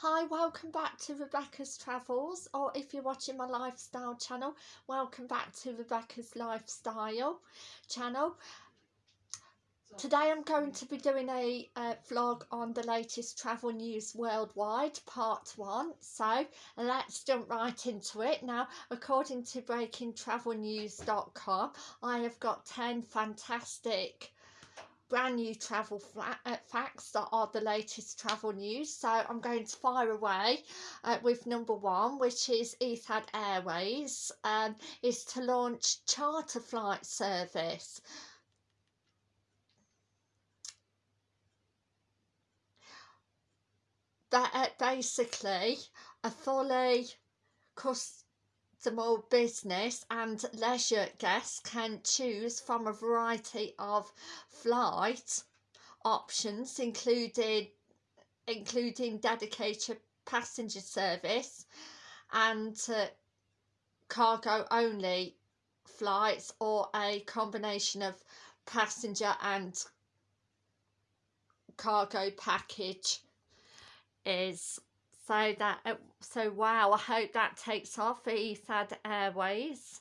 Hi, welcome back to Rebecca's Travels, or if you're watching my lifestyle channel, welcome back to Rebecca's Lifestyle channel. Today I'm going to be doing a uh, vlog on the latest travel news worldwide, part one. So let's jump right into it. Now, according to breakingtravelnews.com, I have got 10 fantastic brand new travel uh, facts that are the latest travel news. So I'm going to fire away uh, with number one, which is Etihad Airways um, is to launch charter flight service. That uh, basically a fully cost more business and leisure guests can choose from a variety of flight options including including dedicated passenger service and uh, cargo only flights or a combination of passenger and cargo package is so that uh, so wow I hope that takes off for Etihad Airways.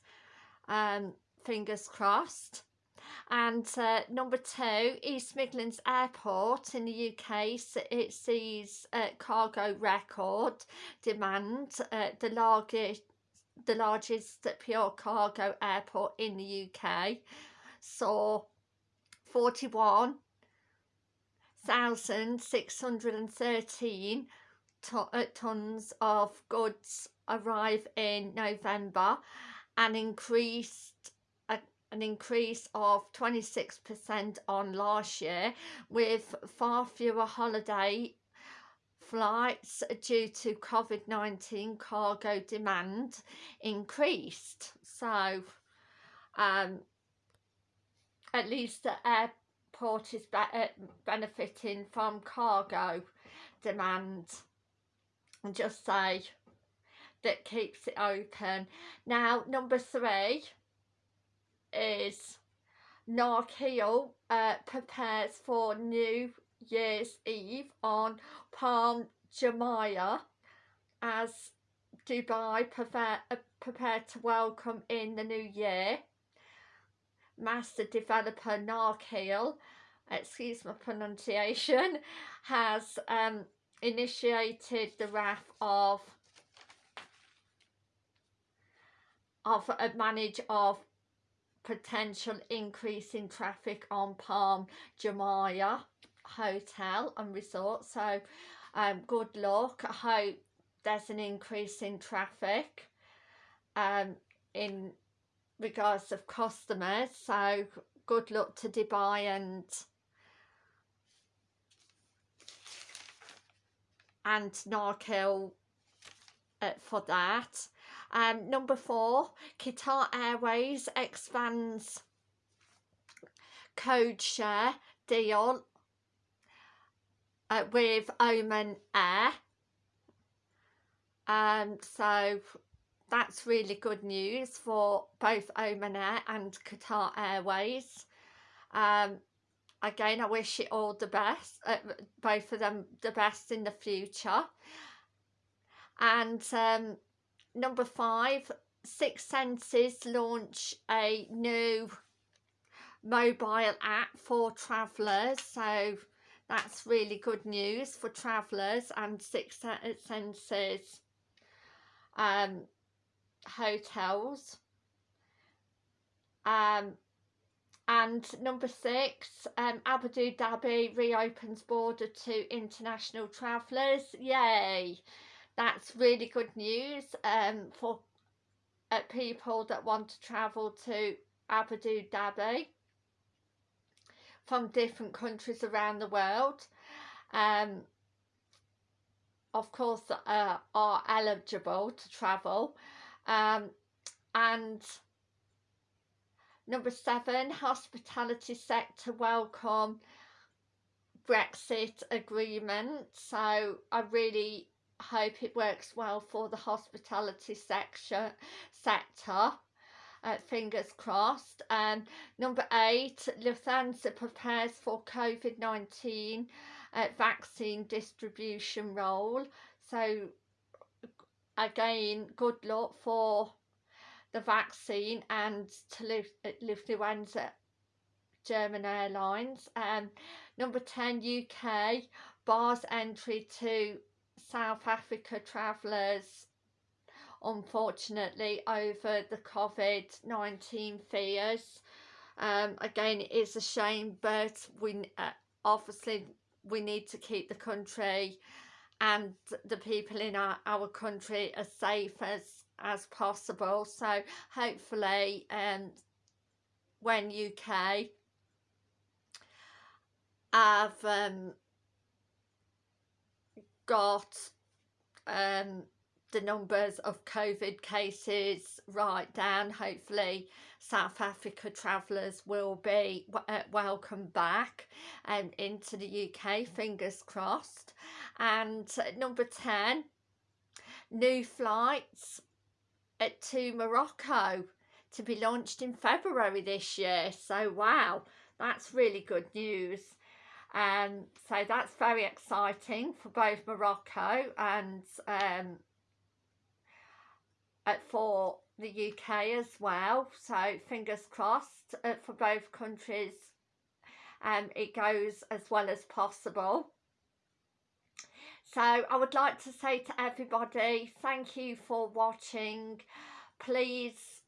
Um fingers crossed. And uh, number two East Midlands Airport in the UK it sees uh, cargo record demand uh, the largest the largest pure cargo airport in the UK saw 41,613 uh, tons of goods arrive in November and increased uh, an increase of 26% on last year with far fewer holiday flights due to COVID-19 cargo demand increased. So um, at least the airport is be uh, benefiting from cargo demand. and just say that keeps it open. Now, number three is Nakheel uh, prepares for New Year's Eve on Palm Jumeirah as Dubai prepare, uh, prepared to welcome in the new year. Master developer Nakheel, excuse my pronunciation, has um, initiated the wrath of of a manage of potential increase in traffic on Palm Jumeirah Hotel and Resort. So um, good luck. I hope there's an increase in traffic um, in regards of customers. So good luck to Dubai and and Nakheel uh, for that. Um, number four, Qatar Airways expands code share deal uh, with Oman Air. Um, so that's really good news for both Oman Air and Qatar Airways. Um, again I wish it all the best uh, both of them the best in the future. And um, number five Six Senses launch a new mobile app for travellers so that's really good news for travellers and Six Senses um, hotels. Um, and number six, um, Abu Dhabi reopens border to international travellers. Yay! That's really good news um, for uh, people that want to travel to Abu Dhabi from different countries around the world. Um, of course, uh, are eligible to travel. Um, and Number seven, hospitality sector welcome Brexit agreement. So I really hope it works well for the hospitality sector. Uh, fingers crossed. And um, number eight, Lufthansa prepares for COVID-19 uh, vaccine distribution role. So again, good luck for the vaccine and to Lufthansa German Airlines. Um, number 10 UK bars entry to South Africa travellers unfortunately over the COVID-19 fears. Um, again, it is a shame, but we uh, obviously we need to keep the country and the people in our, our country as safe as as possible so hopefully um when UK I've um got um the numbers of COVID cases right down. Hopefully South Africa travellers will be uh, welcome back and um, into the UK, fingers crossed. And number 10, new flights at, to Morocco to be launched in February this year. So wow, that's really good news. Um, so that's very exciting for both Morocco and um, for the UK as well. So fingers crossed uh, for both countries um, it goes as well as possible. So I would like to say to everybody, thank you for watching. Please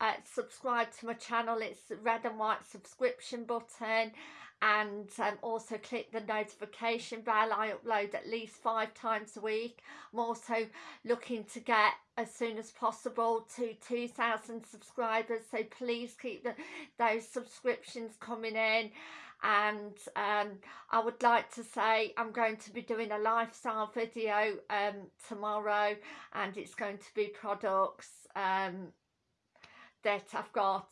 uh, subscribe to my channel. It's red and white subscription button. And um, also click the notification bell. I upload at least five times a week. I'm also looking to get as soon as possible to 2,000 subscribers. So please keep the, those subscriptions coming in and um, I would like to say I'm going to be doing a lifestyle video um, tomorrow and it's going to be products um, that I've got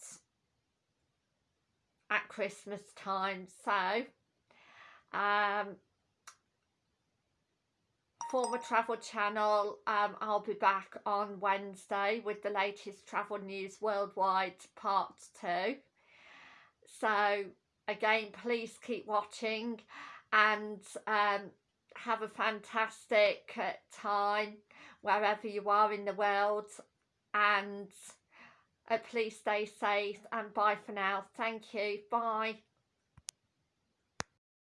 at Christmas time. So, um, former travel channel um, I'll be back on Wednesday with the latest travel news worldwide part 2 so again please keep watching and um, have a fantastic uh, time wherever you are in the world and uh, please stay safe and bye for now. Thank you. Bye.